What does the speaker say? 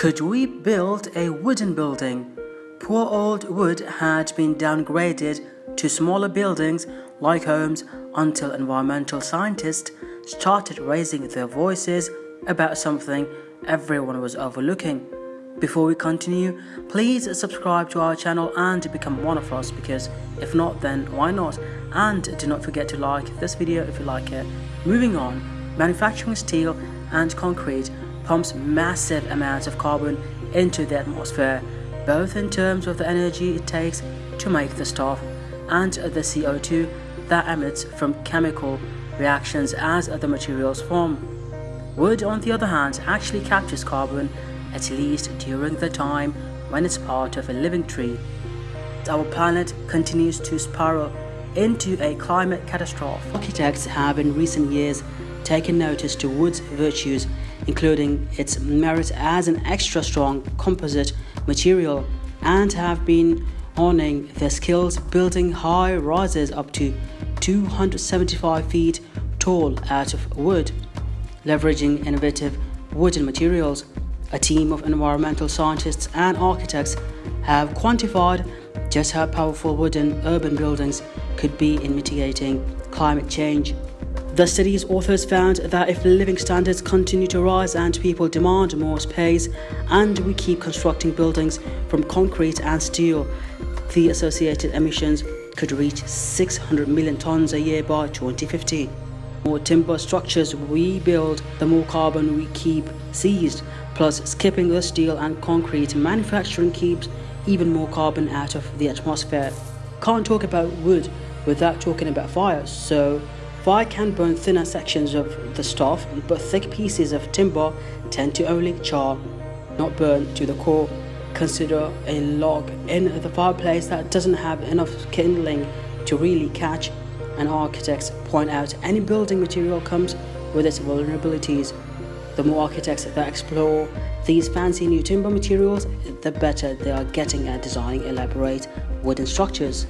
Could we build a wooden building? Poor old wood had been downgraded to smaller buildings like homes until environmental scientists started raising their voices about something everyone was overlooking. Before we continue, please subscribe to our channel and become one of us because if not then why not and do not forget to like this video if you like it. Moving on, manufacturing steel and concrete pumps massive amounts of carbon into the atmosphere, both in terms of the energy it takes to make the stuff and the CO2 that emits from chemical reactions as the materials form. Wood, on the other hand, actually captures carbon, at least during the time when it's part of a living tree. Our planet continues to spiral into a climate catastrophe. Architects have in recent years taken notice to wood's virtues including its merit as an extra strong composite material and have been honing their skills building high rises up to 275 feet tall out of wood, leveraging innovative wooden materials. A team of environmental scientists and architects have quantified just how powerful wooden urban buildings could be in mitigating climate change. The study's authors found that if living standards continue to rise and people demand more space and we keep constructing buildings from concrete and steel, the associated emissions could reach 600 million tons a year by 2050. The more timber structures we build, the more carbon we keep seized, plus skipping the steel and concrete manufacturing keeps even more carbon out of the atmosphere. Can't talk about wood without talking about fire, so Fire can burn thinner sections of the stuff, but thick pieces of timber tend to only char, not burn to the core. Consider a log in the fireplace that doesn't have enough kindling to really catch, and architects point out any building material comes with its vulnerabilities. The more architects that explore these fancy new timber materials, the better they are getting at designing elaborate wooden structures.